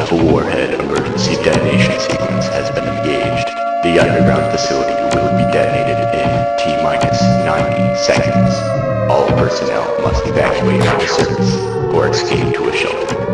Alpha Warhead emergency detonation sequence has been engaged. The underground facility will be detonated in T-minus 90 seconds. All personnel must evacuate from the surface or escape to a shelter.